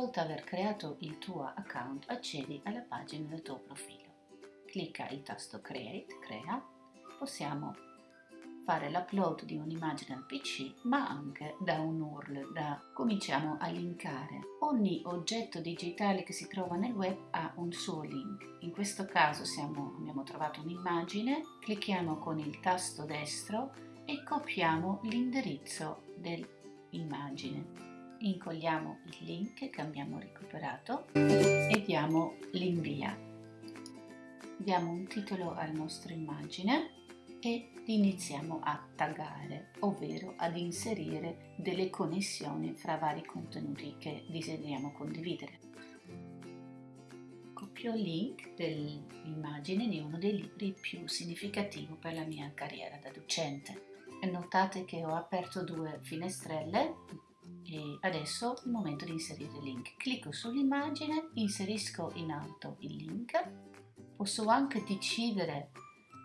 volta aver creato il tuo account accedi alla pagina del tuo profilo. Clicca il tasto Create, crea, possiamo fare l'upload di un'immagine al PC ma anche da un URL da cominciamo a linkare. Ogni oggetto digitale che si trova nel web ha un suo link. In questo caso siamo, abbiamo trovato un'immagine clicchiamo con il tasto destro e copiamo l'indirizzo dell'immagine incolliamo il link che abbiamo recuperato e diamo l'invia diamo un titolo alla nostra immagine e iniziamo a taggare, ovvero ad inserire delle connessioni fra vari contenuti che desideriamo condividere. Copio il link dell'immagine di uno dei libri più significativi per la mia carriera da docente. Notate che ho aperto due finestrelle adesso è il momento di inserire il link. Clicco sull'immagine, inserisco in alto il link, posso anche decidere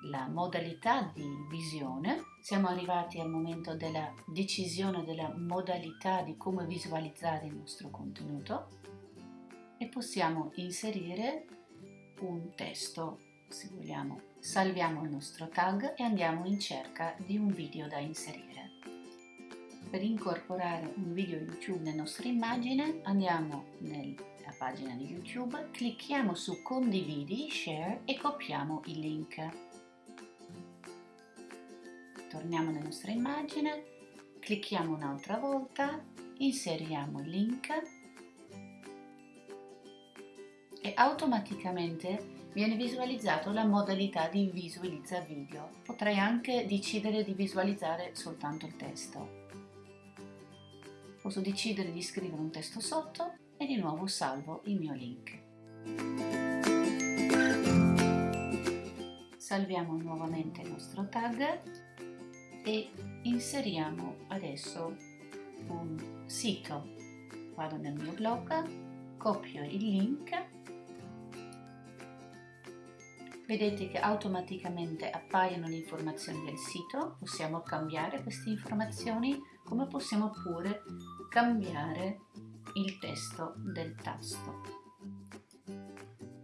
la modalità di visione. Siamo arrivati al momento della decisione della modalità di come visualizzare il nostro contenuto e possiamo inserire un testo se vogliamo. Salviamo il nostro tag e andiamo in cerca di un video da inserire. Per incorporare un video YouTube nella nostra immagine andiamo nella pagina di YouTube, clicchiamo su condividi, share e copiamo il link torniamo nella nostra immagine, clicchiamo un'altra volta, inseriamo il link e automaticamente viene visualizzato la modalità di visualizza video. Potrei anche decidere di visualizzare soltanto il testo. Posso decidere di scrivere un testo sotto e di nuovo salvo il mio link. Salviamo nuovamente il nostro tag e inseriamo adesso un sito. Vado nel mio blog, copio il link, vedete che automaticamente appaiono le informazioni del sito, possiamo cambiare queste informazioni come possiamo pure cambiare il testo del tasto.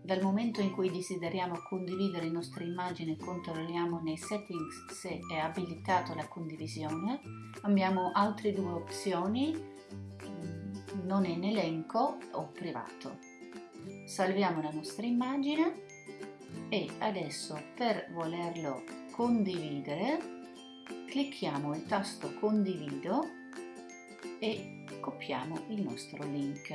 Dal momento in cui desideriamo condividere le nostre immagini controlliamo nei settings se è abilitato la condivisione. Abbiamo altre due opzioni, mm, non in elenco o privato. Salviamo la nostra immagine e adesso per volerlo condividere clicchiamo il tasto condivido e copiamo il nostro link.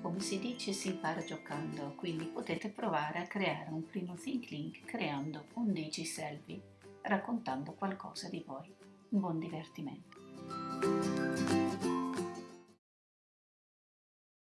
Come si dice si impara giocando, quindi potete provare a creare un primo Think Link creando un Digi Selfie, raccontando qualcosa di voi. Buon divertimento!